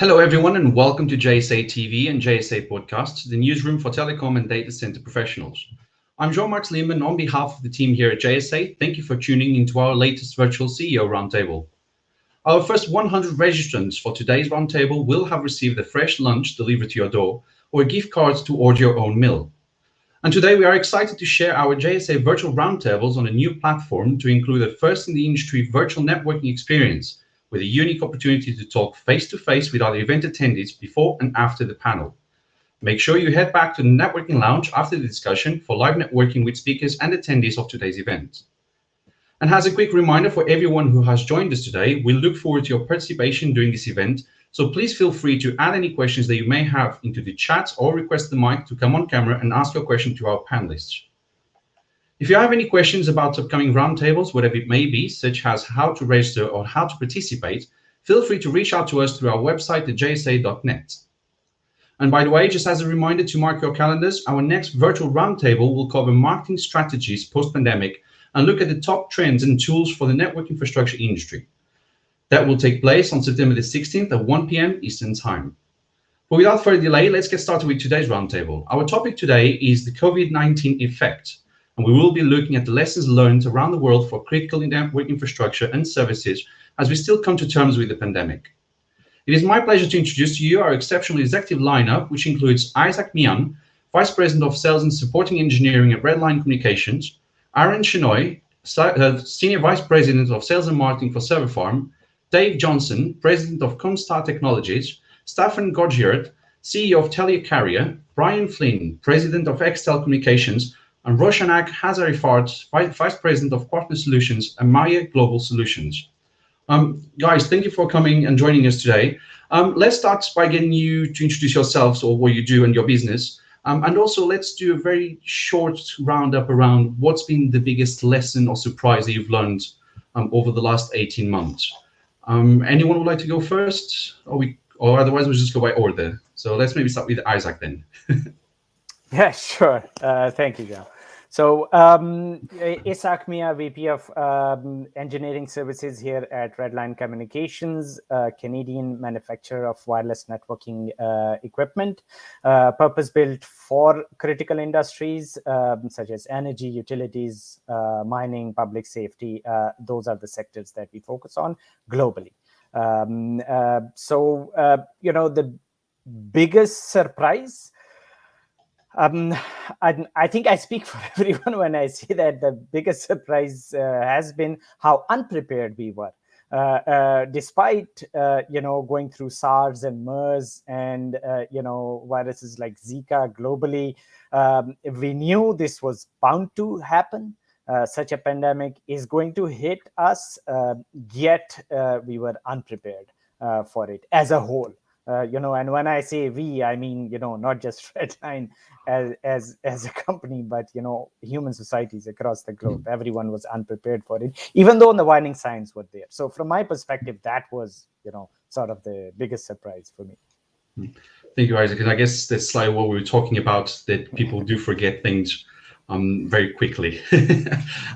Hello, everyone, and welcome to JSA TV and JSA Podcasts, the newsroom for telecom and data center professionals. I'm João Marques Lima on behalf of the team here at JSA. Thank you for tuning into our latest virtual CEO roundtable. Our first 100 registrants for today's roundtable will have received a fresh lunch delivered to your door or gift cards to order your own meal. And today we are excited to share our JSA virtual roundtables on a new platform to include a first in the industry virtual networking experience with a unique opportunity to talk face-to-face with other event attendees before and after the panel. Make sure you head back to the networking lounge after the discussion for live networking with speakers and attendees of today's event. And as a quick reminder for everyone who has joined us today, we look forward to your participation during this event. So please feel free to add any questions that you may have into the chat or request the mic to come on camera and ask your question to our panelists. If you have any questions about upcoming roundtables, whatever it may be, such as how to register or how to participate, feel free to reach out to us through our website at jsa.net. And by the way, just as a reminder to mark your calendars, our next virtual roundtable will cover marketing strategies post-pandemic and look at the top trends and tools for the network infrastructure industry. That will take place on September the 16th at 1 p.m. Eastern Time. But without further delay, let's get started with today's roundtable. Our topic today is the COVID-19 effect and we will be looking at the lessons learned around the world for critical network infrastructure and services as we still come to terms with the pandemic. It is my pleasure to introduce to you our exceptional executive lineup, which includes Isaac Mian, Vice President of Sales and Supporting Engineering at Redline Communications, Aaron Shenoy, uh, Senior Vice President of Sales and Marketing for Server Farm, Dave Johnson, President of Comstar Technologies, Stefan Göjeryd, CEO of Telia Carrier, Brian Flynn, President of Extel Communications, and Roshanak Hazarifard, Vice President of Partner Solutions and Maya Global Solutions. Um, guys, thank you for coming and joining us today. Um, let's start by getting you to introduce yourselves or what you do and your business. Um, and also let's do a very short roundup around what's been the biggest lesson or surprise that you've learned um, over the last 18 months. Um, anyone would like to go first? Or, we, or otherwise we'll just go by order. So let's maybe start with Isaac then. Yeah, sure. Uh, thank you, John. So um, Isaac Mia, VP of um, Engineering Services here at Redline Communications, a Canadian manufacturer of wireless networking uh, equipment, uh, purpose-built for critical industries um, such as energy, utilities, uh, mining, public safety. Uh, those are the sectors that we focus on globally. Um, uh, so, uh, you know, the biggest surprise um, I, I, think I speak for everyone when I say that the biggest surprise uh, has been how unprepared we were. Uh, uh, despite uh, you know going through SARS and MERS and uh, you know viruses like Zika globally, um, we knew this was bound to happen. Uh, such a pandemic is going to hit us, yet we were unprepared for it as a whole. Uh, you know, and when I say we, I mean, you know, not just Redline as, as, as a company, but, you know, human societies across the globe. Mm. Everyone was unprepared for it, even though the warning signs were there. So from my perspective, that was, you know, sort of the biggest surprise for me. Mm. Thank you, Isaac. And I guess that's like what we were talking about, that people do forget things um, very quickly.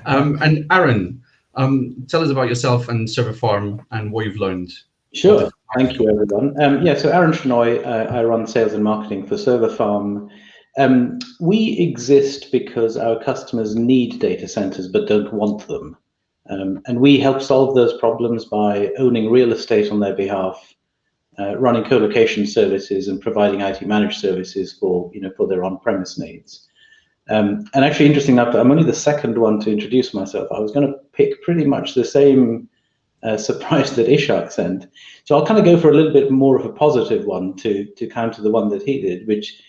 um, and Aaron, um, tell us about yourself and Server Farm and what you've learned Sure. Thank you, everyone. Um, yeah, so Aaron Shenoy, uh, I run sales and marketing for Server Farm. Um, we exist because our customers need data centers but don't want them. Um, and we help solve those problems by owning real estate on their behalf, uh, running co-location services and providing IT managed services for, you know, for their on-premise needs. Um, and actually, interesting enough, I'm only the second one to introduce myself. I was going to pick pretty much the same uh, surprise that Ishak sent. So I'll kind of go for a little bit more of a positive one to, to counter the one that he did, which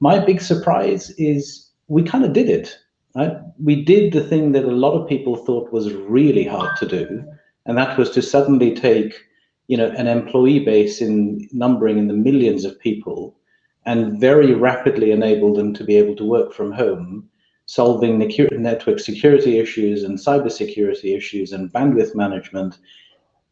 my big surprise is we kind of did it. Right? We did the thing that a lot of people thought was really hard to do, and that was to suddenly take you know, an employee base in numbering in the millions of people and very rapidly enable them to be able to work from home solving network security issues and cybersecurity issues and bandwidth management.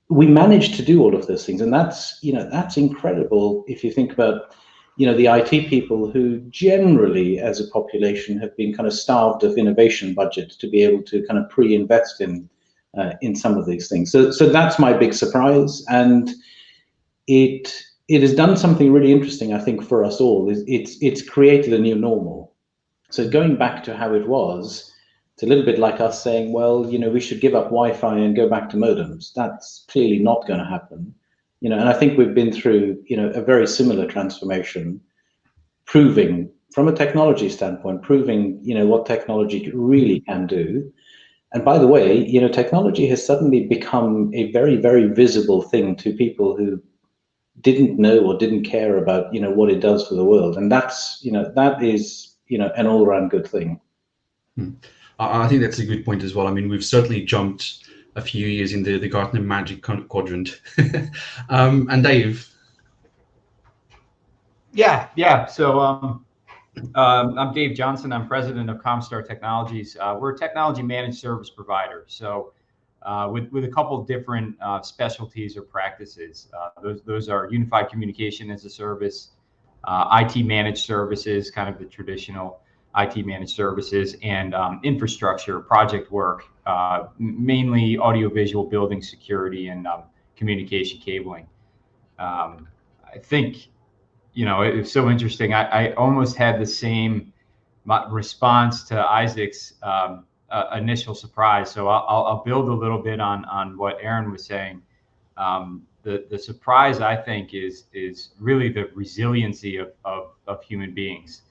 We managed to do all of those things, and that's you know that's incredible if you think about you know the IT people who generally, as a population, have been kind of starved of innovation budget to be able to kind of pre-invest in uh, in some of these things. So so that's my big surprise, and it it has done something really interesting, I think, for us all. It's it's created a new normal. So going back to how it was, it's a little bit like us saying, well, you know, we should give up Wi-Fi and go back to modems. That's clearly not going to happen. You know, and I think we've been through, you know, a very similar transformation, proving from a technology standpoint, proving, you know, what technology really can do. And by the way, you know, technology has suddenly become a very, very visible thing to people who didn't know or didn't care about, you know, what it does for the world. And that's, you know, that is, you know, an all around good thing. Hmm. I think that's a good point as well. I mean, we've certainly jumped a few years in the, the Gartner Magic Quadrant. um, and Dave. Yeah, yeah. So um, um, I'm Dave Johnson. I'm president of Comstar Technologies. Uh, we're a technology managed service provider. So uh, with, with a couple different uh, specialties or practices. Uh, those, those are unified communication as a service, uh, IT managed services, kind of the traditional IT managed services, and um, infrastructure project work, uh, mainly audiovisual building security and um, communication cabling. Um, I think you know, it was so interesting. I, I almost had the same response to Isaac's um, uh, initial surprise. So I'll, I'll, build a little bit on on what Aaron was saying. Um, the the surprise I think is is really the resiliency of of, of human beings.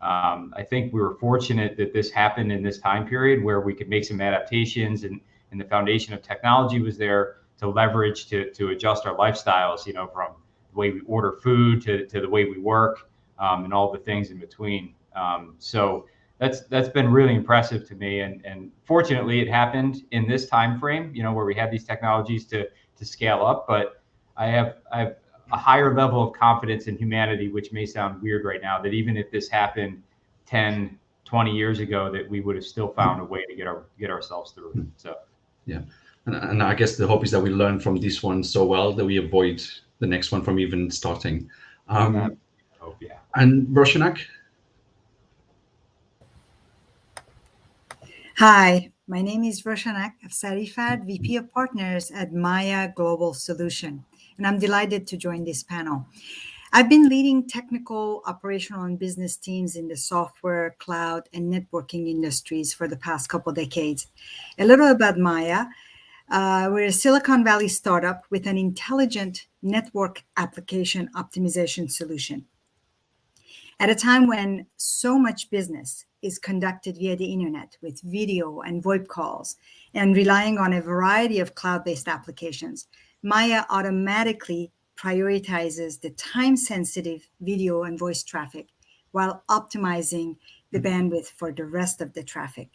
Um, I think we were fortunate that this happened in this time period where we could make some adaptations and and the foundation of technology was there to leverage to to adjust our lifestyles. You know, from the way we order food to, to the way we work um, and all the things in between. Um, so that's that's been really impressive to me. And and fortunately, it happened in this time frame. You know, where we have these technologies to to scale up. But I have I have a higher level of confidence in humanity, which may sound weird right now. That even if this happened 10, 20 years ago, that we would have still found a way to get our get ourselves through. It. So yeah. And, and I guess the hope is that we learn from this one so well that we avoid the next one from even starting. Um, oh, yeah. And Roshanak? Hi, my name is Roshanak Sarifat, VP of Partners at Maya Global Solution, and I'm delighted to join this panel. I've been leading technical, operational, and business teams in the software, cloud, and networking industries for the past couple decades. A little about Maya. Uh, we're a Silicon Valley startup with an intelligent network application optimization solution. At a time when so much business is conducted via the internet with video and VoIP calls and relying on a variety of cloud based applications, Maya automatically prioritizes the time sensitive video and voice traffic while optimizing the bandwidth for the rest of the traffic.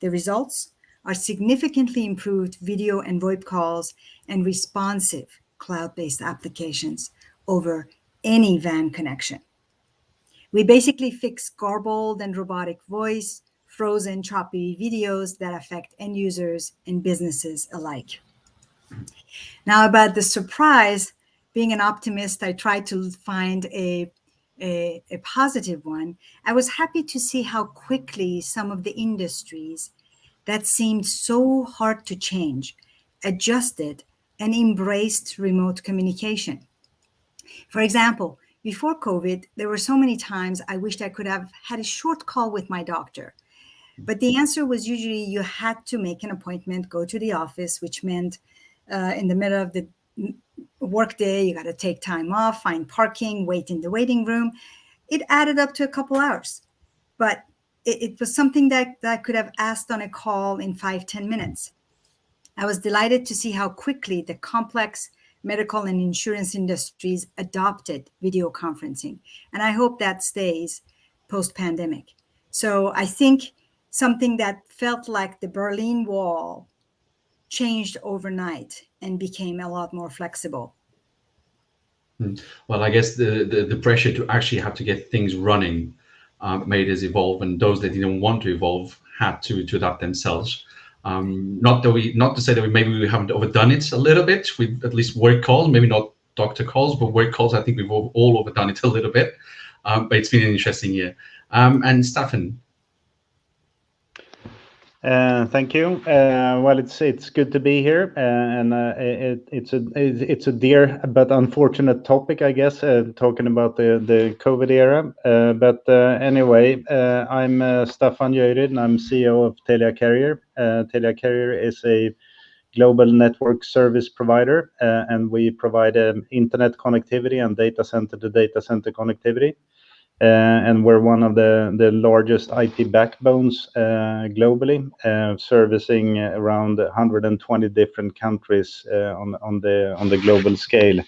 The results? are significantly improved video and VoIP calls and responsive cloud-based applications over any WAN connection. We basically fix garbled and robotic voice, frozen choppy videos that affect end users and businesses alike. Now about the surprise, being an optimist, I tried to find a, a, a positive one. I was happy to see how quickly some of the industries that seemed so hard to change, adjusted, and embraced remote communication. For example, before COVID, there were so many times I wished I could have had a short call with my doctor. But the answer was usually you had to make an appointment, go to the office, which meant uh, in the middle of the workday, you got to take time off, find parking, wait in the waiting room. It added up to a couple hours. But it, it was something that, that I could have asked on a call in five ten minutes. I was delighted to see how quickly the complex medical and insurance industries adopted video conferencing. And I hope that stays post pandemic. So I think something that felt like the Berlin Wall changed overnight and became a lot more flexible. Hmm. Well, I guess the, the, the pressure to actually have to get things running um, made us evolve, and those that didn't want to evolve had to to adapt themselves. Um, not that we, not to say that we maybe we haven't overdone it a little bit with at least work calls, maybe not doctor calls, but work calls. I think we've all, all overdone it a little bit. Um, but it's been an interesting year. Um, and Stefan. Uh, thank you. Uh, well, it's good to be here. Uh, and it's a it's a dear but unfortunate topic, I guess, talking about the COVID era. But anyway, I'm Staffan Göjeryd, and I'm CEO of Telia Carrier. Telia Carrier is a global network service provider, and we provide um, internet connectivity and data center to data center connectivity. Uh, and we're one of the largest IT backbones uh, globally, uh, servicing around 120 different countries on the global scale.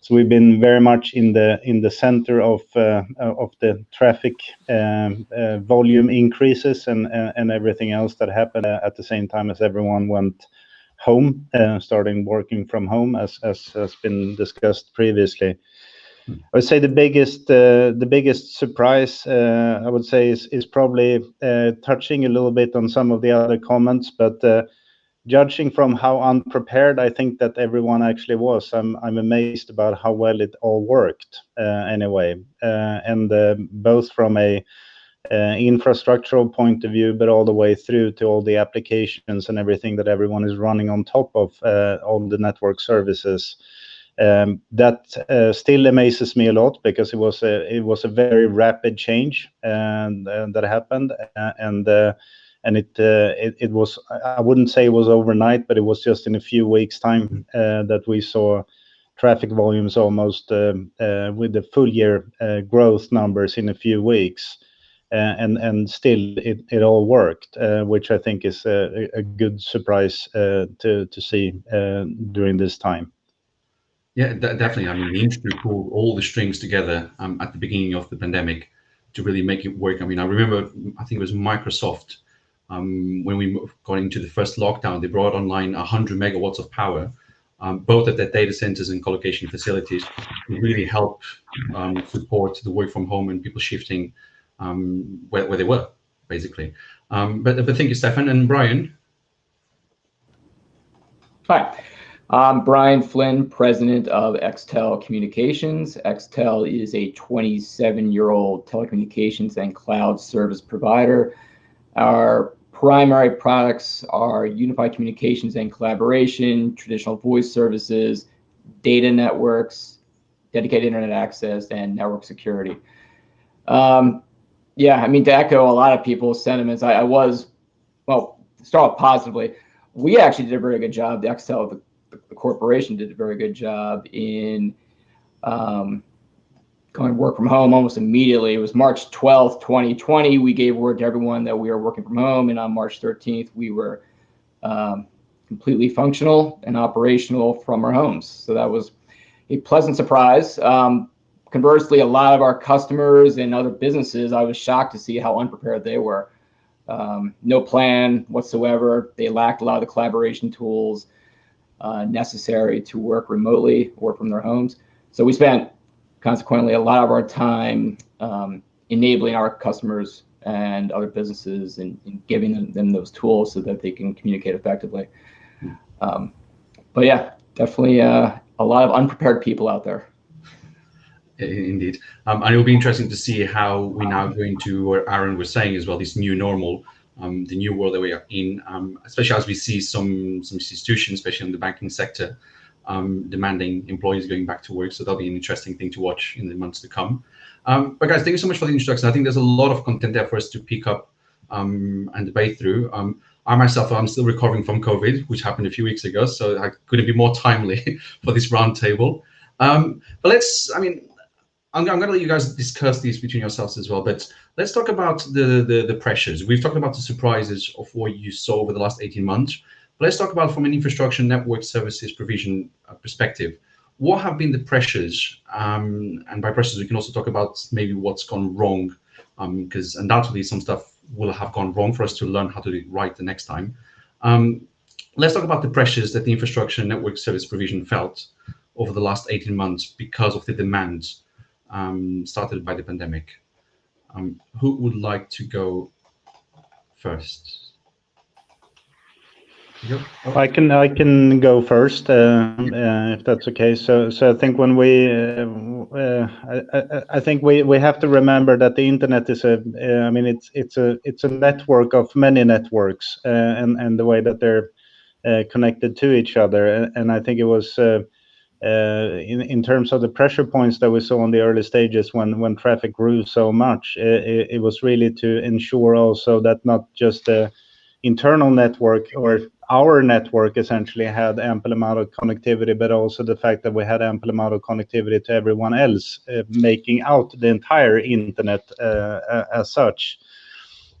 So we've been very much in the in the center of the traffic volume increases and everything else that happened at the same time as everyone went home, starting working from home, as has been discussed previously. I would say the biggest uh, the biggest surprise, uh, I would say, is probably uh, touching a little bit on some of the other comments. But judging from how unprepared I think that everyone actually was, I'm amazed about how well it all worked anyway. And both from an infrastructural point of view, but all the way through to all the applications and everything that everyone is running on top of all the network services. Um, that uh, still amazes me a lot because it was it was a very rapid change and that happened. And uh, and it, uh, it, it was I wouldn't say it was overnight, but it was just in a few weeks' time mm-hmm. uh, that we saw traffic volumes almost um, uh, with the full year growth numbers in a few weeks. And and still, it all worked, which I think is a good surprise to see during this time. Yeah, definitely. I mean, the industry pulled all the strings together um, at the beginning of the pandemic to really make it work. I mean, I remember, I think it was Microsoft, um, when we got into the first lockdown, they brought online 100 megawatts of power, um, both at their data centers and colocation facilities, to really help support the work from home and people shifting where they were, basically. But, but thank you, Stefan. And Brian? Hi. I'm Brian Flynn, President of Extel Communications. Extel is a 27-year-old telecommunications and cloud service provider. Our primary products are unified communications and collaboration, traditional voice services, data networks, dedicated internet access, and network security. Um, yeah, I mean, to echo a lot of people's sentiments, I, I was, well, start off positively, we actually did a very good job. The Extel, the corporation, did a very good job in um, going work from home almost immediately. It was March 12th, 2020, we gave word to everyone that we are working from home, and on March 13th, we were um, completely functional and operational from our homes. So that was a pleasant surprise. Um, conversely, a lot of our customers and other businesses, I was shocked to see how unprepared they were. No plan whatsoever. They lacked a lot of the collaboration tools Uh, necessary to work remotely or from their homes. So we spent, consequently, a lot of our time um, enabling our customers and other businesses and giving them those tools so that they can communicate effectively. Um, but yeah, definitely uh, a lot of unprepared people out there. Indeed. Um, and it'll be interesting to see how we now go into what Aaron was saying as well, this new normal, Um, the new world that we are in, um, especially as we see some some institutions, especially in the banking sector, um, demanding employees going back to work. So that'll be an interesting thing to watch in the months to come. But guys, thank you so much for the introduction. I think there's a lot of content there for us to pick up and debate through. I myself, I'm still recovering from COVID, which happened a few weeks ago, so I couldn't be more timely for this roundtable. I'm going to let you guys discuss these between yourselves as well, but let's talk about the the pressures. We've talked about the surprises of what you saw over the last 18 months. Let's talk about from an infrastructure network services provision uh, perspective, what have been the pressures? Um, and by pressures, we can also talk about maybe what's gone wrong, um, because undoubtedly some stuff will have gone wrong for us to learn how to do it right the next time. Um, let's talk about the pressures that the infrastructure network service provision felt over the last 18 months because of the demands started by the pandemic. Who would like to go first? Yep. I can I can go first uh, uh, if that's okay. So so I think when we uh, uh I, I, think we, we have to remember that the internet is a uh, I mean it's it's a it's a network of many networks uh, and and the way that they're connected to each other and, and I think it was. In, in terms of the pressure points that we saw in the early stages when, traffic grew so much, it, was really to ensure also that not just the internal network or our network essentially had ample amount of connectivity, but also the fact that we had ample amount of connectivity to everyone else, uh, making out the entire internet uh, as such.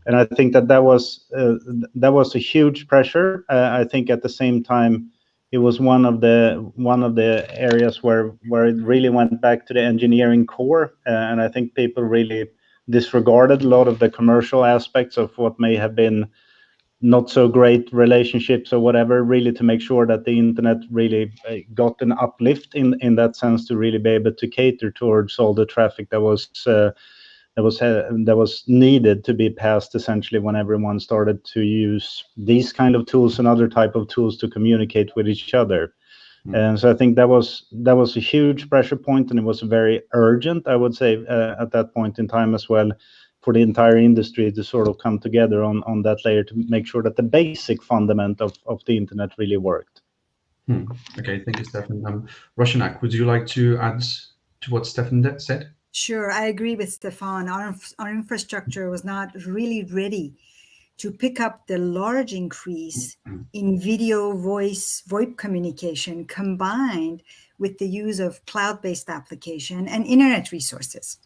And I think that that was uh, that was a huge pressure. Uh, I think at the same time, it was one of the one of the areas where where it really went back to the engineering core, uh, and I think people really disregarded a lot of the commercial aspects of what may have been not so great relationships or whatever really to make sure that the internet really uh, got an uplift in in that sense to really be able to cater towards all the traffic that was uh, that was that was needed to be passed essentially when everyone started to use these kind of tools and other type of tools to communicate with each other mm. and so i think that was that was a huge pressure point and it was very urgent i would say uh, at that point in time as well for the entire industry to sort of come together on, on that layer to make sure that the basic fundament of, of the internet really worked. Hmm. Okay, thank you, Stefan. Um, Roshanak, would you like to add to what Stefan said? Sure, I agree with Stefan. Our, our infrastructure was not really ready to pick up the large increase in video, voice, VoIP communication combined with the use of cloud-based application and internet resources.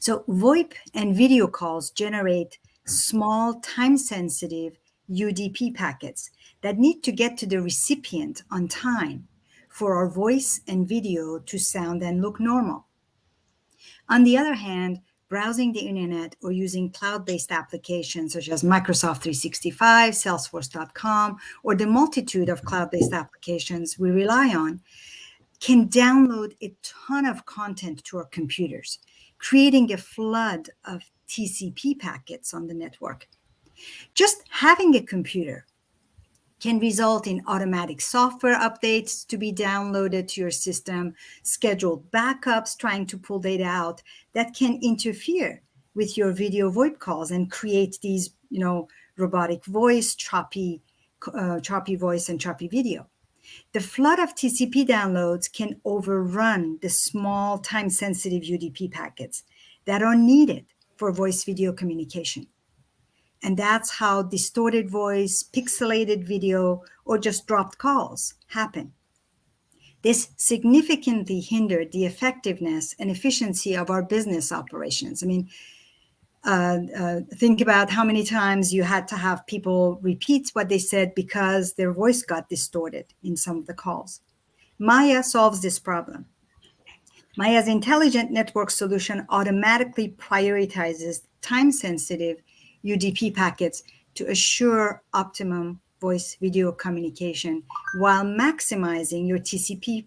So VoIP and video calls generate small time-sensitive UDP packets that need to get to the recipient on time for our voice and video to sound and look normal. On the other hand, browsing the internet or using cloud-based applications such as Microsoft 365, Salesforce.com, or the multitude of cloud-based applications we rely on can download a ton of content to our computers creating a flood of TCP packets on the network. Just having a computer can result in automatic software updates to be downloaded to your system, scheduled backups trying to pull data out that can interfere with your video VoIP calls and create these, you know, robotic voice, choppy, uh, choppy voice and choppy video. The flood of TCP downloads can overrun the small time-sensitive UDP packets that are needed for voice video communication. And that's how distorted voice, pixelated video, or just dropped calls happen. This significantly hindered the effectiveness and efficiency of our business operations. I mean, uh, uh, think about how many times you had to have people repeat what they said because their voice got distorted in some of the calls. Maya solves this problem. Maya's intelligent network solution automatically prioritizes time-sensitive UDP packets to assure optimum voice video communication while maximizing your TCP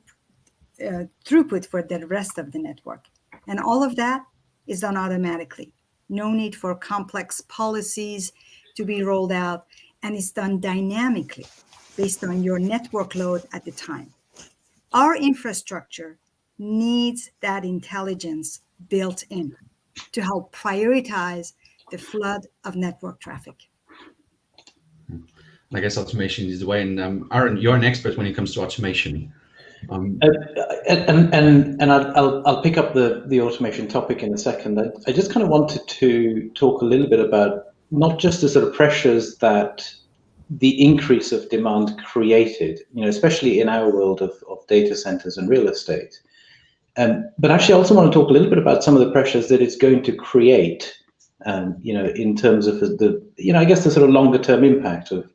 uh, throughput for the rest of the network. And all of that is done automatically no need for complex policies to be rolled out, and it's done dynamically based on your network load at the time. Our infrastructure needs that intelligence built in to help prioritize the flood of network traffic. I guess automation is the way. And um, Aaron, you're an expert when it comes to automation. Um, uh, and and and I'll, I'll, I'll pick up the the automation topic in a second. I, I just kind of wanted to talk a little bit about not just the sort of pressures that the increase of demand created, you know, especially in our world of, of data centers and real estate. Um, but actually, I also want to talk a little bit about some of the pressures that it's going to create, um, you know, in terms of the, you know, I guess the sort of longer term impact of,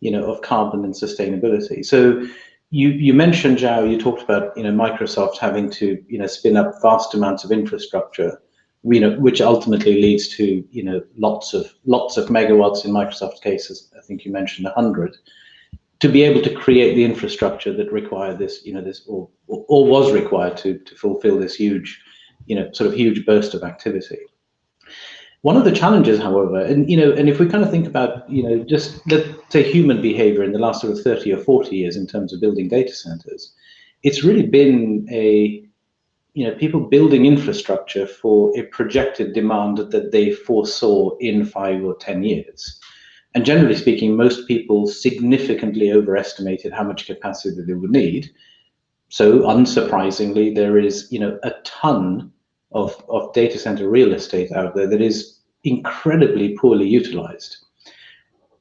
you know, of carbon and sustainability. So, you you mentioned João, you talked about you know Microsoft having to you know spin up vast amounts of infrastructure, you know, which ultimately leads to you know lots of lots of megawatts in Microsoft's cases. I think you mentioned hundred to be able to create the infrastructure that required this, you know, this or, or was required to to fulfill this huge, you know, sort of huge burst of activity. One of the challenges, however, and you know, and if we kind of think about, you know, just let's say human behavior in the last sort of 30 or 40 years in terms of building data centers, it's really been a, you know, people building infrastructure for a projected demand that they foresaw in five or 10 years. And generally speaking, most people significantly overestimated how much capacity they would need. So unsurprisingly, there is, you know, a ton of, of data center real estate out there that is incredibly poorly utilized.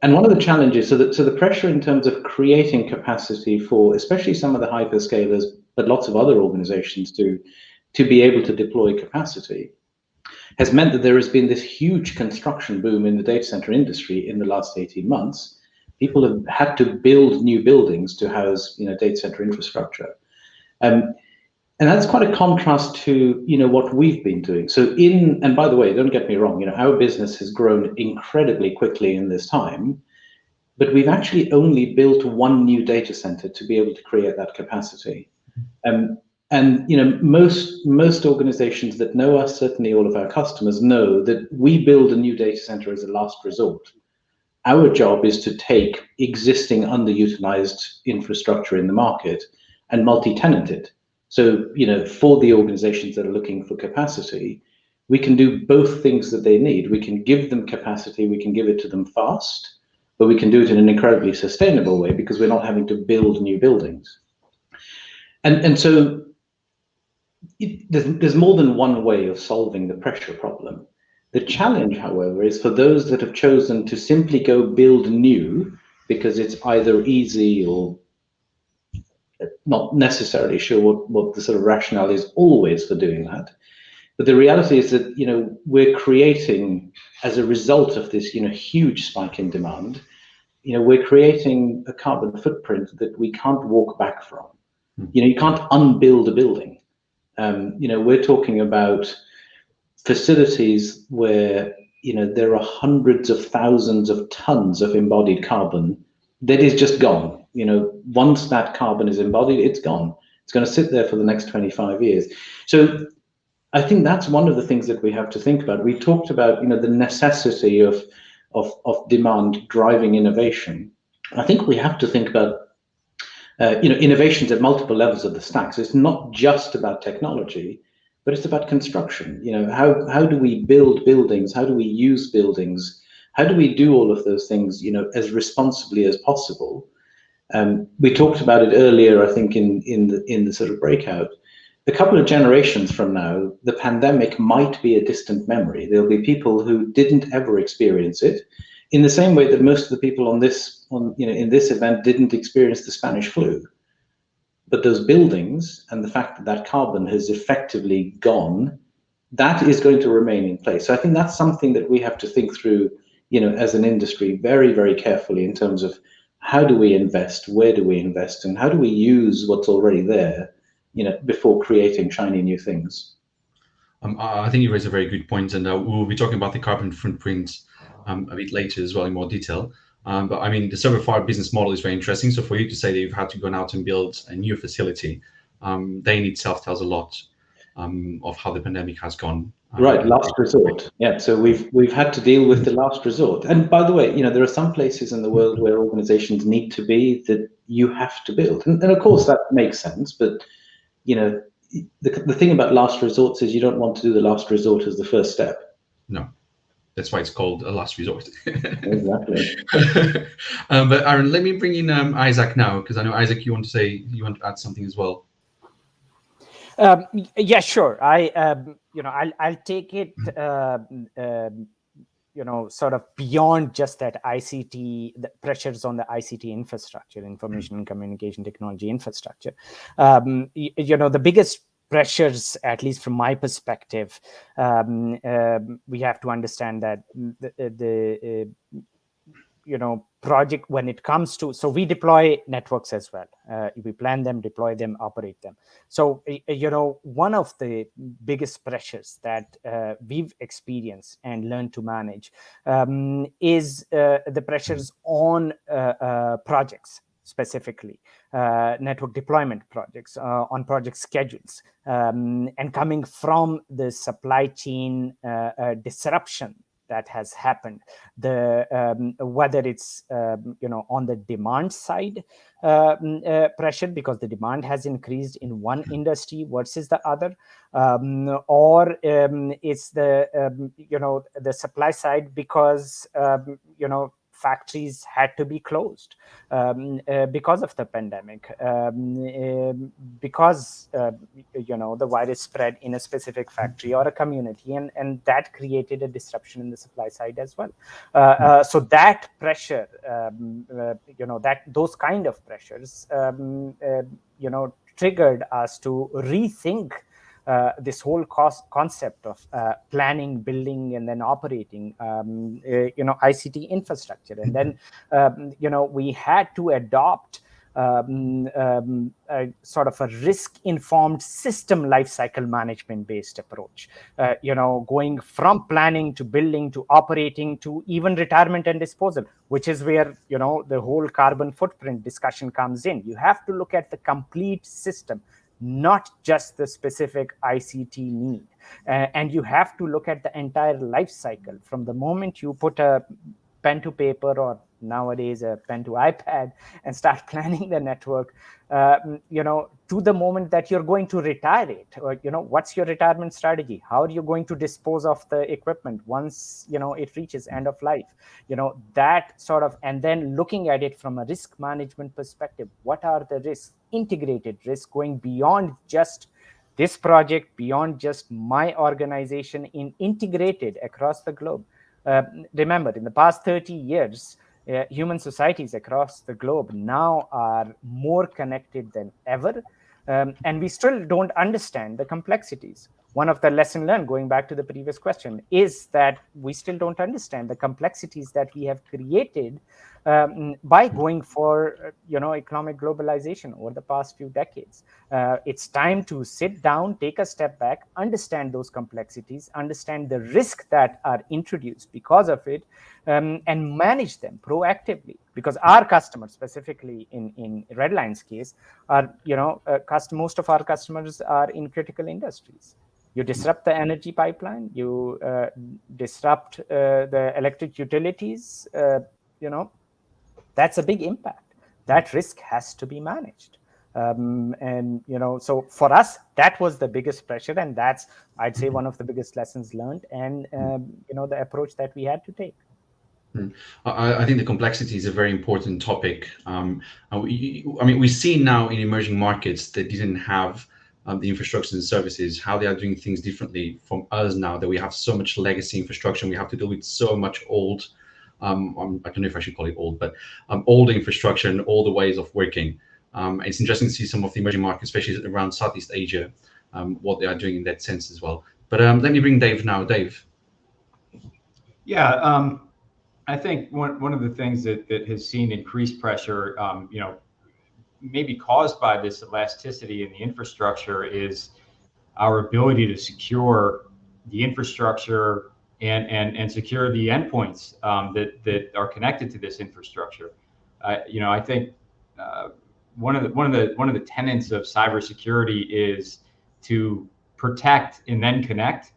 And one of the challenges, so, that, so the pressure in terms of creating capacity for especially some of the hyperscalers, but lots of other organizations to, to be able to deploy capacity, has meant that there has been this huge construction boom in the data center industry in the last 18 months. People have had to build new buildings to house you know, data center infrastructure. Um, and that's quite a contrast to you know what we've been doing. So in and by the way don't get me wrong you know our business has grown incredibly quickly in this time but we've actually only built one new data center to be able to create that capacity. Um, and you know most most organizations that know us certainly all of our customers know that we build a new data center as a last resort. Our job is to take existing underutilized infrastructure in the market and multi-tenant it so, you know, for the organizations that are looking for capacity, we can do both things that they need. We can give them capacity, we can give it to them fast, but we can do it in an incredibly sustainable way because we're not having to build new buildings. And, and so it, there's, there's more than one way of solving the pressure problem. The challenge, however, is for those that have chosen to simply go build new because it's either easy or not necessarily sure what, what the sort of rationale is always for doing that. But the reality is that, you know, we're creating, as a result of this, you know, huge spike in demand, you know, we're creating a carbon footprint that we can't walk back from. Mm. You know, you can't unbuild a building. Um, you know, we're talking about facilities where, you know, there are hundreds of thousands of tons of embodied carbon that is just gone you know, once that carbon is embodied, it's gone. It's going to sit there for the next 25 years. So I think that's one of the things that we have to think about. We talked about, you know, the necessity of, of, of demand driving innovation. I think we have to think about, uh, you know, innovations at multiple levels of the stack. So it's not just about technology, but it's about construction. You know, how, how do we build buildings? How do we use buildings? How do we do all of those things, you know, as responsibly as possible? Um, we talked about it earlier, I think, in, in, the, in the sort of breakout. A couple of generations from now, the pandemic might be a distant memory. There'll be people who didn't ever experience it, in the same way that most of the people on this, on, you know, in this event didn't experience the Spanish flu. But those buildings and the fact that that carbon has effectively gone, that is going to remain in place. So I think that's something that we have to think through, you know, as an industry very, very carefully in terms of how do we invest, where do we invest, and how do we use what's already there, you know, before creating shiny new things. Um, I think you raise a very good point, and uh, we'll be talking about the carbon footprint um, a bit later as well in more detail. Um, but I mean, the server farm business model is very interesting. So for you to say that you've had to go out and build a new facility, um, that in itself tells a lot um, of how the pandemic has gone Right, last resort. Yeah, so we've we've had to deal with the last resort. And by the way, you know, there are some places in the world where organizations need to be that you have to build. And, and of course that makes sense, but you know, the, the thing about last resorts is you don't want to do the last resort as the first step. No. That's why it's called a last resort. exactly. um, but Aaron, let me bring in um, Isaac now, because I know Isaac, you want to say you want to add something as well. Um, yeah, sure. I, um, you know, I'll, I'll take it, uh, um, you know, sort of beyond just that ICT, the pressures on the ICT infrastructure, information and communication technology infrastructure. Um, you, you, know, the biggest pressures, at least from my perspective, um, uh, we have to understand that the, the uh, you know project when it comes to so we deploy networks as well. Uh, we plan them deploy them operate them. So you know one of the biggest pressures that uh, we've experienced and learned to manage um, is uh, the pressures on uh, uh, projects specifically uh, network deployment projects uh, on project schedules um, and coming from the supply chain uh, disruption that has happened. The um, whether it's um, you know on the demand side uh, uh, pressure because the demand has increased in one industry versus the other, um, or um, it's the um, you know the supply side because um, you know factories had to be closed um, uh, because of the pandemic, um, uh, because uh, you know the virus spread in a specific factory or a community, and and that created a disruption in the supply side as well. Uh, uh, so that pressure, um, uh, you know, that those kind of pressures, um, you know, triggered us to rethink uh, this whole cost concept of uh, planning, building, and then operating, um, uh, you know, ICT infrastructure. And then, um, you know, we had to adopt um, um, a sort of a risk-informed system lifecycle management-based approach. Uh, you know, going from planning to building to operating to even retirement and disposal, which is where you know the whole carbon footprint discussion comes in. You have to look at the complete system not just the specific ICT need. Uh, and you have to look at the entire life cycle from the moment you put a pen to paper or nowadays a pen to ipad and start planning the network uh, you know to the moment that you're going to retire it or you know what's your retirement strategy? How are you going to dispose of the equipment once you know it reaches end of life? You know that sort of and then looking at it from a risk management perspective what are the risks integrated risk going beyond just this project beyond just my organization in integrated across the globe. Uh, remember in the past 30 years uh, human societies across the globe now are more connected than ever. Um, and we still don't understand the complexities one of the lesson learned going back to the previous question is that we still don't understand the complexities that we have created um, by going for you know economic globalization over the past few decades. Uh, it's time to sit down take a step back understand those complexities understand the risk that are introduced because of it um, and manage them proactively. Because our customers specifically in in redline's case are you know uh, most of our customers are in critical industries you disrupt the energy pipeline. You uh, disrupt uh, the electric utilities uh, you know. That's a big impact. That risk has to be managed. Um, and you know so for us that was the biggest pressure and that's i'd say one of the biggest lessons learned and um, you know the approach that we had to take. Hmm. I, think the complexity is a very important topic. Um, I mean, we see now in emerging markets that didn't have um, the infrastructure and services, how they are doing things differently from us now that we have so much legacy infrastructure. we have to deal with so much old, um, um, I don't know if I should call it old, but um, old infrastructure and all the ways of working. Um, it's interesting to see some of the emerging markets, especially around Southeast Asia, um, what they are doing in that sense as well. But let me bring Dave now. Dave. Yeah, I think one, one of the things that, that has seen increased pressure, you know, maybe caused by this elasticity in the infrastructure is our ability to secure the infrastructure and and and secure the endpoints um, that that are connected to this infrastructure. Uh, you know, I think uh, one of the one of the one of the tenets of cybersecurity is to protect and then connect.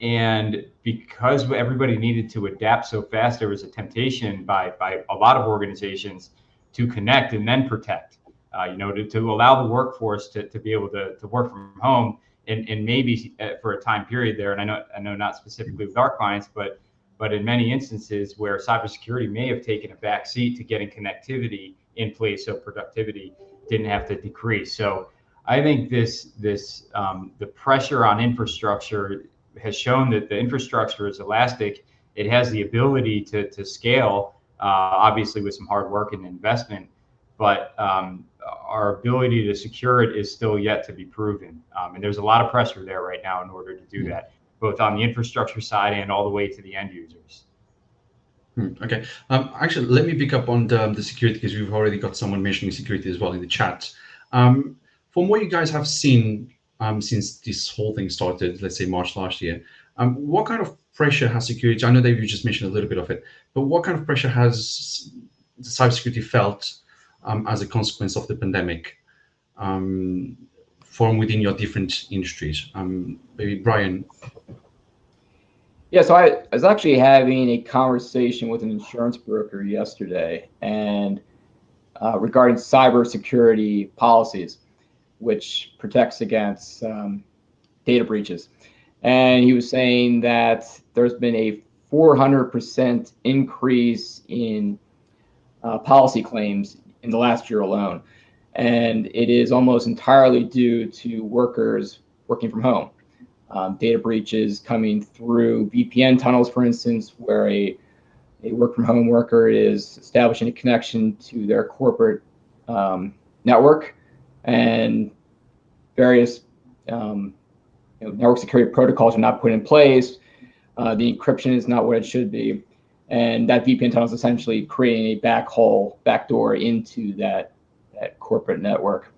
And because everybody needed to adapt so fast, there was a temptation by by a lot of organizations to connect and then protect uh, you know, to, to allow the workforce to, to be able to, to work from home and, and maybe uh, for a time period there. And I know, I know not specifically with our clients, but, but in many instances where cybersecurity may have taken a back seat to getting connectivity in place. So productivity didn't have to decrease. So I think this, this, um, the pressure on infrastructure has shown that the infrastructure is elastic. It has the ability to, to scale, uh, obviously with some hard work and investment, but um, our ability to secure it is still yet to be proven. Um, and there's a lot of pressure there right now in order to do that, both on the infrastructure side and all the way to the end users. Hmm, okay. Um, actually, let me pick up on the, the security because we've already got someone mentioning security as well in the chat. Um, from what you guys have seen um, since this whole thing started, let's say March last year, um, what kind of pressure has security? I know that you just mentioned a little bit of it, but what kind of pressure has cybersecurity felt um, as a consequence of the pandemic um, from within your different industries? Um, maybe Brian. Yeah, so I, was actually having a conversation with an insurance broker yesterday, and uh, regarding cybersecurity policies, which protects against um, data breaches. And he was saying that there's been a 400% increase in uh, policy claims in the last year alone. And it is almost entirely due to workers working from home. Um, data breaches coming through VPN tunnels, for instance, where a, a work from home worker is establishing a connection to their corporate um, network and various um, you know, network security protocols are not put in place. Uh, the encryption is not what it should be. And that VPN tunnel is essentially creating a backhole, backdoor into that, that corporate network,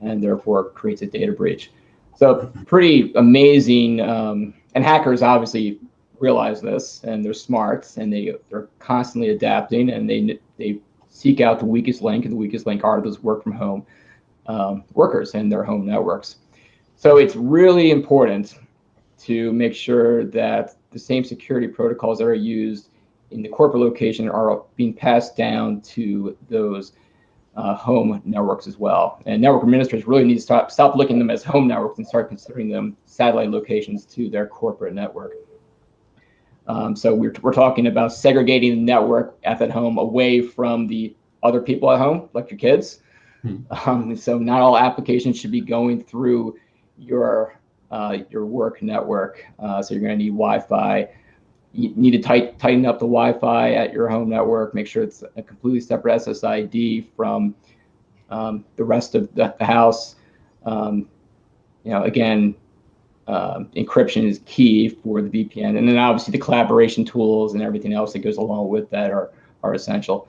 and therefore creates a data breach. So pretty amazing. Um, and hackers obviously realize this, and they're smart, and they they're constantly adapting, and they they seek out the weakest link, and the weakest link are those work from home um, workers and their home networks. So it's really important to make sure that the same security protocols that are used in the corporate location are being passed down to those uh, home networks as well. And network administrators really need to stop, stop looking at them as home networks and start considering them satellite locations to their corporate network. Um, so we're, we're talking about segregating the network at that home away from the other people at home, like your kids. Hmm. Um, so not all applications should be going through your uh, your work network. Uh, so you're going to need Wi-Fi. You need to tight, tighten up the Wi-Fi at your home network. Make sure it's a completely separate SSID from um, the rest of the, the house. Um, you know, again, uh, encryption is key for the VPN, and then obviously the collaboration tools and everything else that goes along with that are are essential.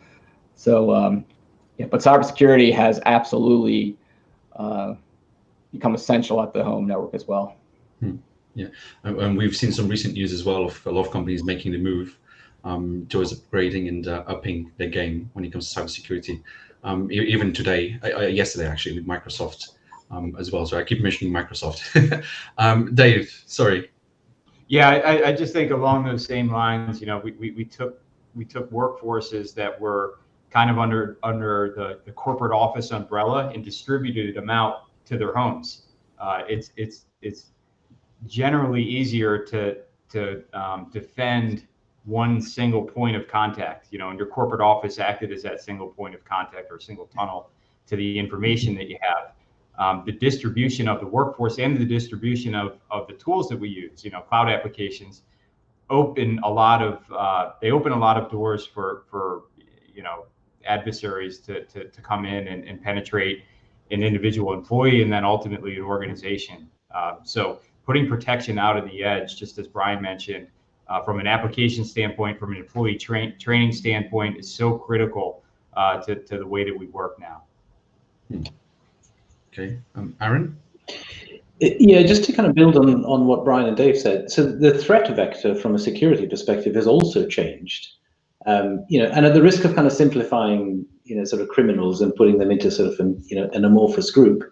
So, um, yeah, but cybersecurity has absolutely uh, become essential at the home network as well. Hmm. Yeah, and, we've seen some recent news as well of a lot of companies making the move um, towards upgrading and uh, upping their game when it comes to cybersecurity. Um, even today, uh, yesterday actually, with Microsoft um, as well. So I keep mentioning Microsoft. Um, Dave, sorry. Yeah, I, I, just think along those same lines. You know, we, we, we took we took workforces that were kind of under under the, the corporate office umbrella and distributed them out to their homes. Uh, it's it's it's generally easier to to um, defend one single point of contact. You know, and your corporate office acted as that single point of contact or single tunnel to the information that you have. Um, the distribution of the workforce and the distribution of, of the tools that we use, you know, cloud applications, open a lot of uh, they open a lot of doors for for you know adversaries to to, to come in and, and penetrate an individual employee and then ultimately an organization. Uh, so putting protection out of the edge, just as Brian mentioned, uh, from an application standpoint, from an employee tra- training standpoint, is so critical uh, to, to the way that we work now. Hmm. Okay, um, Aaron? Yeah, just to kind of build on, on what Brian and Dave said. So the threat vector from a security perspective has also changed. Um, you know, and at the risk of kind of simplifying you know sort of criminals and putting them into sort of an you know an amorphous group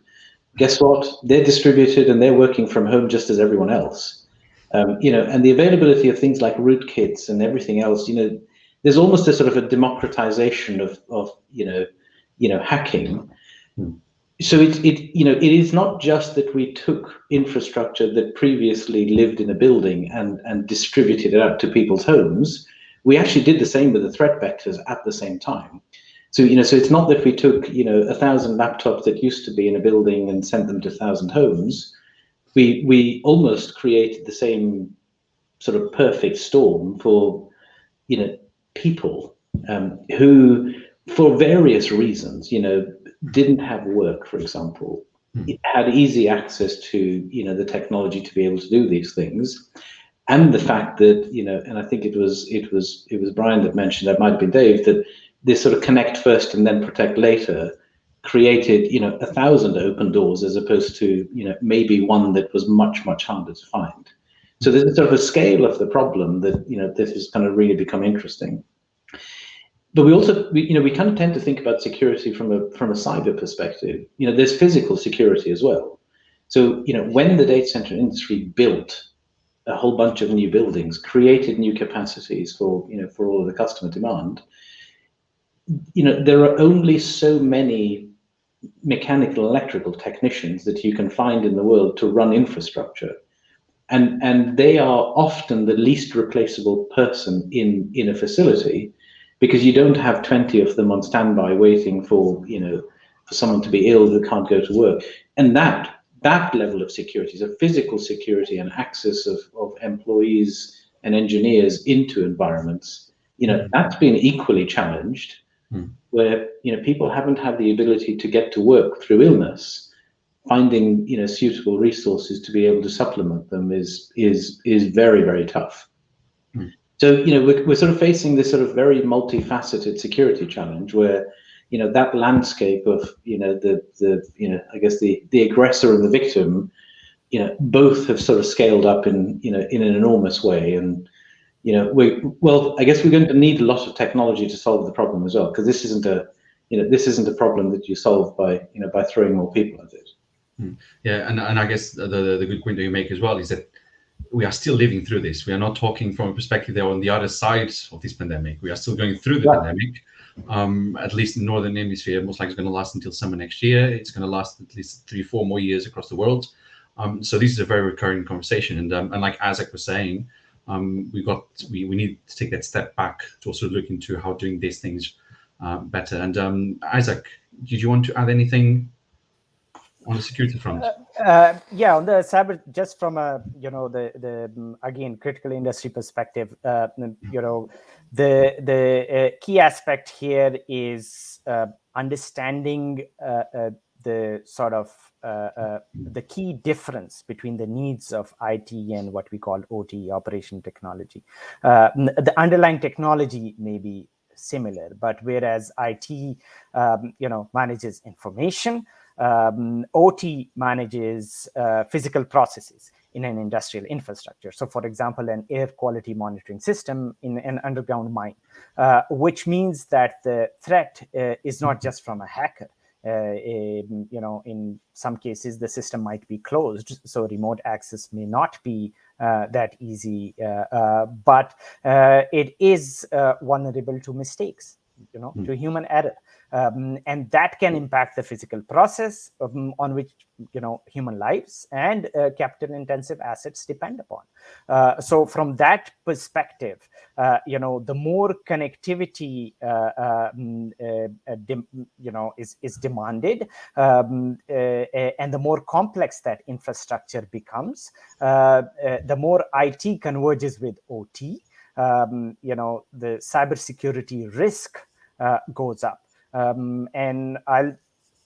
guess what? They're distributed and they're working from home just as everyone else. Um, you know and the availability of things like rootkits and everything else you know there's almost a sort of a democratization of of you know you know hacking. Hmm. so it, it you know it is not just that we took infrastructure that previously lived in a building and and distributed it out to people's homes. We actually did the same with the threat vectors at the same time so, you know, so it's not that we took, you know, a thousand laptops that used to be in a building and sent them to a thousand homes. We, we almost created the same sort of perfect storm for, you know, people um, who, for various reasons, you know, didn't have work, for example, hmm. had easy access to, you know, the technology to be able to do these things and the fact that you know and i think it was it was it was brian that mentioned that might have been dave that this sort of connect first and then protect later created you know a thousand open doors as opposed to you know maybe one that was much much harder to find. So there's sort of a scale of the problem that you know this has kind of really become interesting. But we also we, you know we kind of tend to think about security from a from a cyber perspective. You know there's physical security as well. So you know when the data center industry built a whole bunch of new buildings, created new capacities for you know for all of the customer demand. You know there are only so many mechanical electrical technicians that you can find in the world to run infrastructure. And and they are often the least replaceable person in in a facility because you don't have 20 of them on standby waiting for you know for someone to be ill who can't go to work. And that that level of security so physical security and access of, of employees and engineers into environments you know that's been equally challenged mm. where you know people haven't had the ability to get to work through illness finding you know suitable resources to be able to supplement them is is is very very tough. Mm. So you know we're, we're sort of facing this sort of very multifaceted security challenge where you know that landscape of you know the the you know I guess the the aggressor and the victim you know both have sort of scaled up in you know in an enormous way and you know we well I guess we're going to need a lot of technology to solve the problem as well because this isn't a you know this isn't a problem that you solve by you know by throwing more people at it. Hmm. Yeah, and, and I guess the, the, the good point that you make as well is that we are still living through this. We are not talking from a perspective that on the other side of this pandemic. We are still going through the yeah. pandemic. Um, at least in northern hemisphere, most likely it's going to last until summer next year. It's going to last at least three, four more years across the world. Um, so this is a very recurring conversation. And um, and like Isaac was saying, um, we got we, we need to take that step back to also look into how doing these things uh, better. And um, Isaac, did you want to add anything on the security front? Uh, uh, yeah, on the cyber, just from a you know the the again critical industry perspective, uh, you know, the the uh, key aspect here is uh, understanding uh, the sort of the key difference between the needs of IT and what we call OT, operation technology. the underlying technology may be similar, but whereas IT, um, you know, manages information, um, OT manages uh, physical processes in an industrial infrastructure. So for example, an air quality monitoring system in an underground mine, uh, which means that the threat uh, is not just from a hacker. Uh, in, you know, in some cases, the system might be closed, so remote access may not be uh, that easy, uh, but it is vulnerable to mistakes, you know, mm. to human error. Um, and that can impact the physical process um, on which you know human lives and uh, capital intensive assets depend upon. Uh, so from that perspective uh, you know the more connectivity uh, um, uh, you know is is demanded um, uh, and the more complex that infrastructure becomes the more it converges with ot um, you know the cybersecurity risk goes up um, and I'll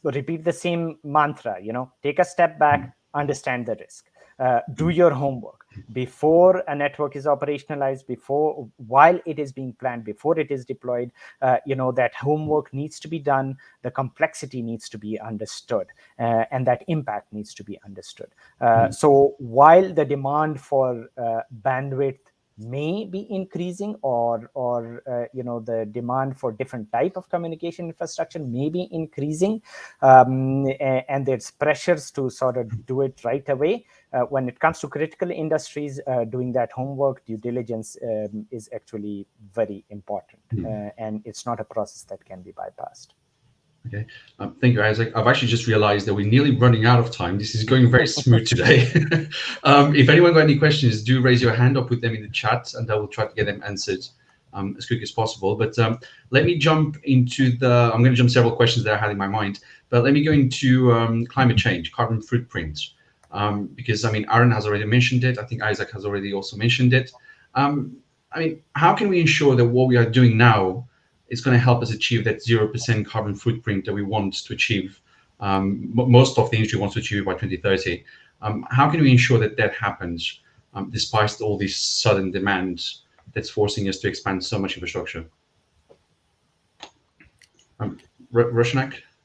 repeat the same mantra, you know, take a step back, understand the risk. Uh, do your homework before a network is operationalized before while it is being planned before it is deployed uh, you know that homework needs to be done the complexity needs to be understood uh, and that impact needs to be understood mm. so while the demand for uh, bandwidth may be increasing or or uh, you know the demand for different type of communication infrastructure may be increasing um, and there's pressures to sort of do it right away uh, when it comes to critical industries uh, doing that homework due diligence um, is actually very important mm. and it's not a process that can be bypassed Okay, um, thank you, Isaac. I've actually just realized that we're nearly running out of time. This is going very smooth today. um, if anyone got any questions, do raise your hand or put them in the chat and I will try to get them answered um, as quick as possible. But um, let me jump into the, I'm going to jump several questions that I had in my mind, but let me go into um, climate change, carbon footprint, um, because I mean, Aaron has already mentioned it. I think Isaac has already also mentioned it. I mean, how can we ensure that what we are doing now is going to help us achieve that 0% carbon footprint that we want to achieve. Um, most of the industry wants to achieve by 2030. Um, how can we ensure that that happens um, despite all these sudden demands that's forcing us to expand so much infrastructure? Um?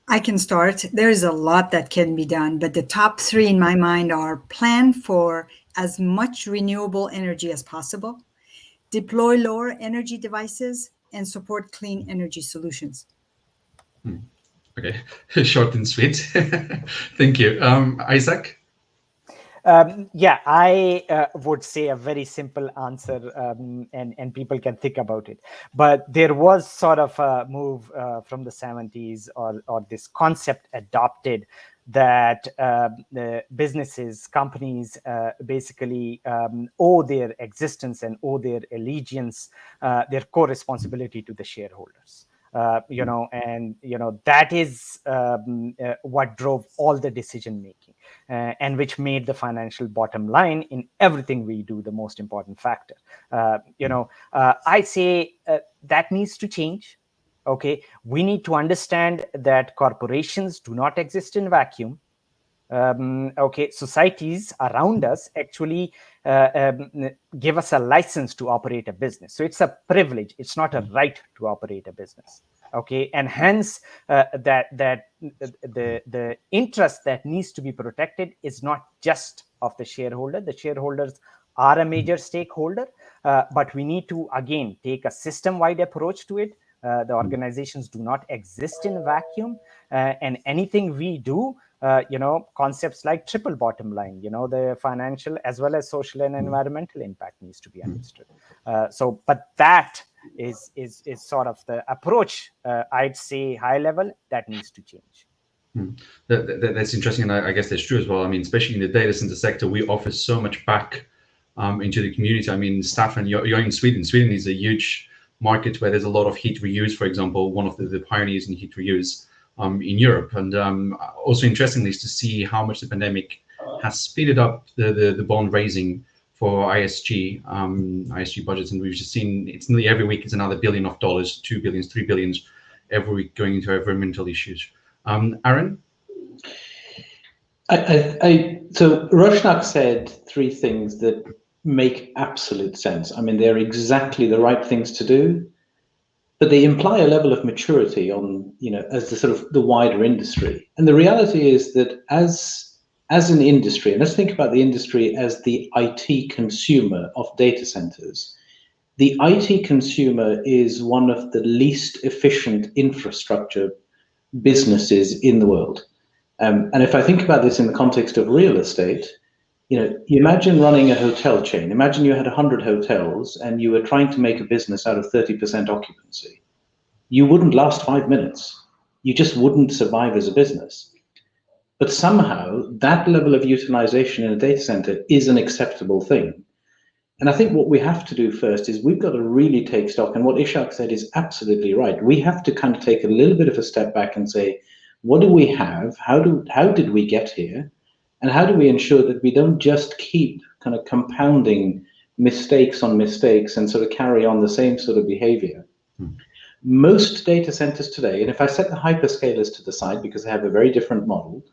I can start. There's a lot that can be done, but the top three in my mind are plan for as much renewable energy as possible, deploy lower energy devices, and support clean energy solutions. Hmm. Okay, short and sweet. Thank you. Um, Isaac? Um, yeah, I uh, would say a very simple answer, um, and and people can think about it. But there was sort of a move uh, from the 70s, or or this concept adopted that uh, businesses, companies, uh, basically um, owe their existence and owe their allegiance, uh, their core responsibility to the shareholders. Uh, you know, and you know that is um, what drove all the decision making, and which made the financial bottom line in everything we do the most important factor. you know, I say that needs to change. Okay, we need to understand that corporations do not exist in vacuum. Um, okay, societies around us actually uh, um, give us a license to operate a business. So it's a privilege. It's not a right to operate a business. Okay, and hence uh, that that the the interest that needs to be protected is not just of the shareholder. The shareholders are a major stakeholder, uh, but we need to again take a system-wide approach to it. Uh, the organizations do not exist in a vacuum, uh, and anything we do uh, you know concepts like triple bottom line you know the financial as well as social and hmm. environmental impact needs to be hmm. understood uh, so but that is is is sort of the approach uh, i'd say high level that needs to change hmm. that, that, that's interesting and I, I, guess that's true as well i mean especially in the data center sector we offer so much back um, into the community i mean Staffan you're, you're in sweden sweden is a huge market where there's a lot of heat reuse for example one of the, the pioneers in heat reuse um, in Europe. And um, also interestingly is to see how much the pandemic has speeded up the, the, the bond raising for ESG, um, ESG budgets. And we've just seen it's nearly every week it's another billion of dollars, two billions, three billions every week going into environmental issues. Um, Aaron? I, I, I, so Roshnak said three things that make absolute sense. I mean, they're exactly the right things to do but they imply a level of maturity on you know as the sort of the wider industry and the reality is that as as an industry and let's think about the industry as the IT consumer of data centers the IT consumer is one of the least efficient infrastructure businesses in the world um, and if I think about this in the context of real estate you know, you imagine running a hotel chain. Imagine you had 100 hotels and you were trying to make a business out of 30% occupancy. You wouldn't last five minutes. You just wouldn't survive as a business. But somehow that level of utilization in a data center is an acceptable thing. And I think what we have to do first is we've got to really take stock. And what Ishak said is absolutely right. We have to kind of take a little bit of a step back and say, what do we have? How do how did we get here? And how do we ensure that we don't just keep kind of compounding mistakes on mistakes and sort of carry on the same sort of behavior? Hmm. Most data centers today, and if I set the hyperscalers to the side because they have a very different model,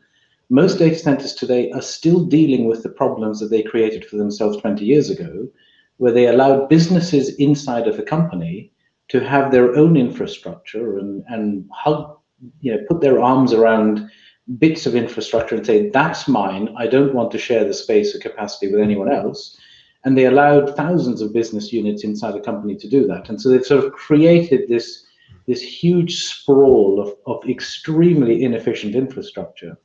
most data centers today are still dealing with the problems that they created for themselves 20 years ago, where they allowed businesses inside of a company to have their own infrastructure and, and hug, you know, put their arms around bits of infrastructure and say, that's mine. I don't want to share the space or capacity with anyone else. And they allowed thousands of business units inside a company to do that. And so they've sort of created this, this huge sprawl of, of extremely inefficient infrastructure.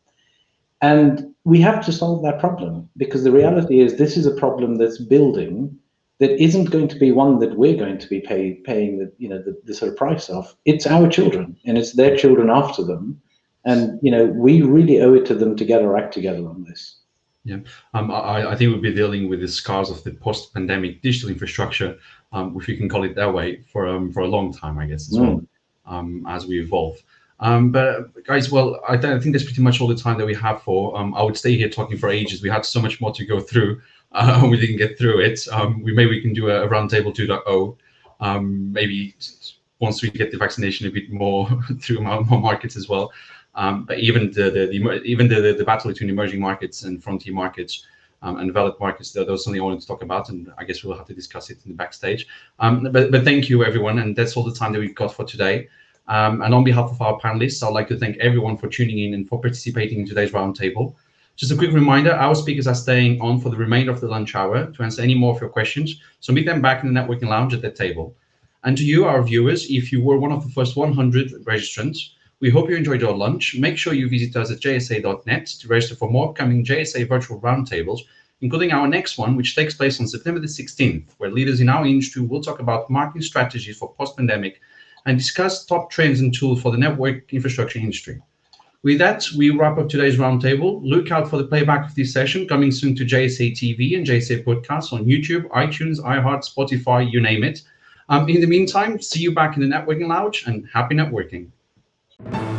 And we have to solve that problem because the reality is this is a problem that's building that isn't going to be one that we're going to be pay, paying the, you know, the, the sort of price of. It's our children and it's their children after them and you know we really owe it to them to get our act together on this. Yeah. Um, I, I think we'll be dealing with the scars of the post-pandemic digital infrastructure um, if you can call it that way for um, for a long time i guess as mm. well um, as we evolve. Um, but guys well I, I, think that's pretty much all the time that we have for um, i would stay here talking for ages. We had so much more to go through uh, we didn't get through it. We maybe we can do a, a roundtable 2.0 maybe once we get the vaccination a bit more through more markets as well um, but even the, the, the even the, the battle between emerging markets and frontier markets um, and developed markets, that was something I wanted to talk about, and I guess we'll have to discuss it in the backstage. Um, but, but thank you, everyone, and that's all the time that we've got for today. Um, and on behalf of our panelists, I'd like to thank everyone for tuning in and for participating in today's roundtable. Just a quick reminder, our speakers are staying on for the remainder of the lunch hour to answer any more of your questions, so meet them back in the networking lounge at that table. And to you, our viewers, if you were one of the first 100 registrants, we hope you enjoyed your lunch. Make sure you visit us at jsa.net to register for more upcoming JSA virtual roundtables including our next one, which takes place on September the 16th, where leaders in our industry will talk about marketing strategies for post-pandemic and discuss top trends and tools for the network infrastructure industry. With that, we wrap up today's roundtable. Look out for the playback of this session coming soon to JSA TV and JSA podcasts on YouTube, iTunes, iHeart, Spotify, you name it. Um, in the meantime, see you back in the networking lounge and happy networking. Thank you.